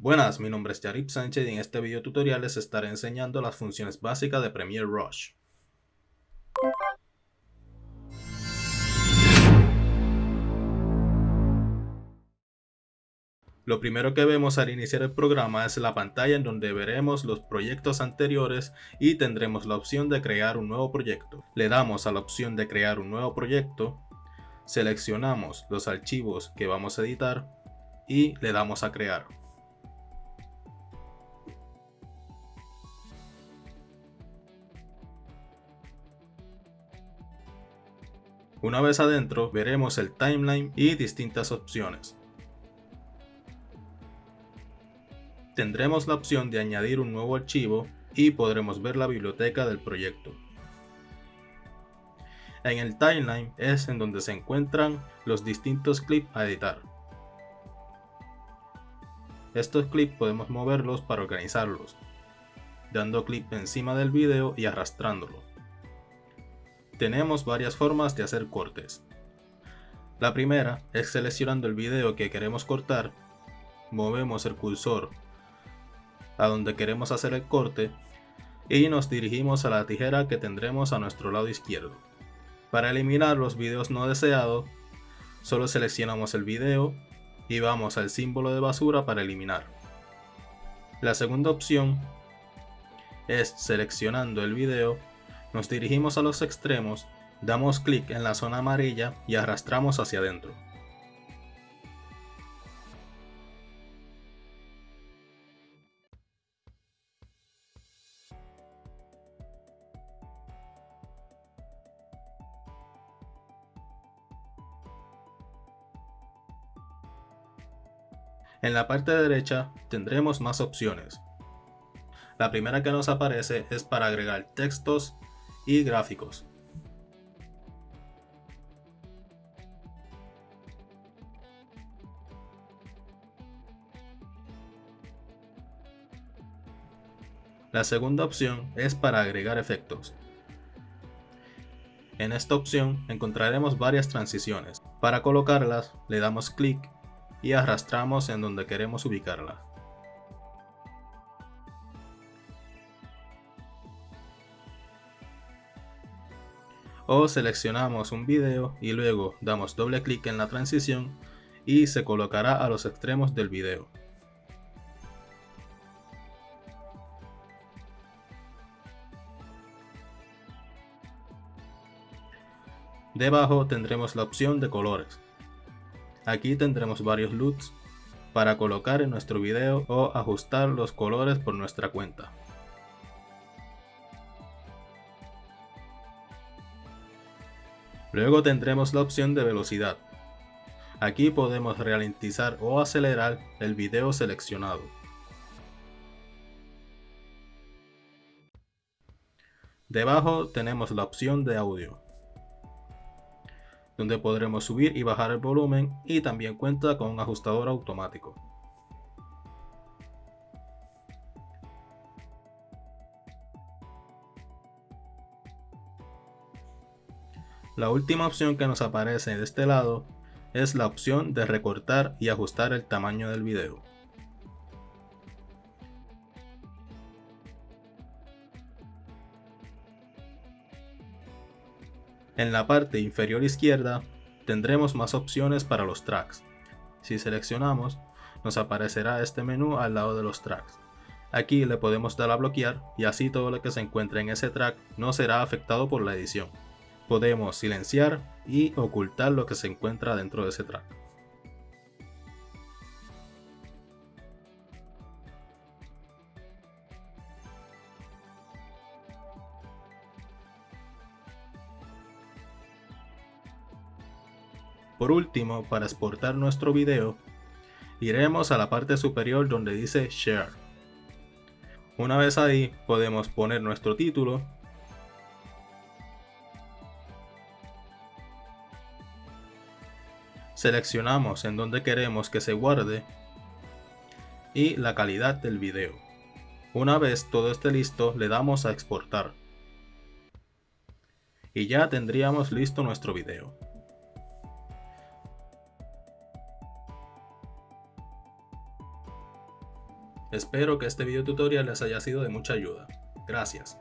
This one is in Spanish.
Buenas, mi nombre es Yarip Sánchez y en este video tutorial les estaré enseñando las funciones básicas de Premiere Rush. Lo primero que vemos al iniciar el programa es la pantalla en donde veremos los proyectos anteriores y tendremos la opción de crear un nuevo proyecto. Le damos a la opción de crear un nuevo proyecto, seleccionamos los archivos que vamos a editar y le damos a crear. Una vez adentro veremos el timeline y distintas opciones. tendremos la opción de añadir un nuevo archivo y podremos ver la biblioteca del proyecto. En el timeline es en donde se encuentran los distintos clips a editar. Estos clips podemos moverlos para organizarlos, dando clic encima del video y arrastrándolo. Tenemos varias formas de hacer cortes. La primera es seleccionando el video que queremos cortar, movemos el cursor a donde queremos hacer el corte y nos dirigimos a la tijera que tendremos a nuestro lado izquierdo. Para eliminar los videos no deseados, solo seleccionamos el video y vamos al símbolo de basura para eliminar. La segunda opción es seleccionando el video, nos dirigimos a los extremos, damos clic en la zona amarilla y arrastramos hacia adentro. En la parte derecha tendremos más opciones. La primera que nos aparece es para agregar textos y gráficos. La segunda opción es para agregar efectos. En esta opción encontraremos varias transiciones. Para colocarlas le damos clic y arrastramos en donde queremos ubicarla. O seleccionamos un video y luego damos doble clic en la transición y se colocará a los extremos del video. Debajo tendremos la opción de colores. Aquí tendremos varios LUTs para colocar en nuestro video o ajustar los colores por nuestra cuenta. Luego tendremos la opción de velocidad. Aquí podemos ralentizar o acelerar el video seleccionado. Debajo tenemos la opción de audio donde podremos subir y bajar el volumen y también cuenta con un ajustador automático. La última opción que nos aparece de este lado es la opción de recortar y ajustar el tamaño del video. En la parte inferior izquierda tendremos más opciones para los tracks. Si seleccionamos, nos aparecerá este menú al lado de los tracks. Aquí le podemos dar a bloquear y así todo lo que se encuentre en ese track no será afectado por la edición. Podemos silenciar y ocultar lo que se encuentra dentro de ese track. Por último, para exportar nuestro video, iremos a la parte superior donde dice Share. Una vez ahí, podemos poner nuestro título, seleccionamos en donde queremos que se guarde y la calidad del video. Una vez todo esté listo, le damos a exportar. Y ya tendríamos listo nuestro video. Espero que este video tutorial les haya sido de mucha ayuda. Gracias.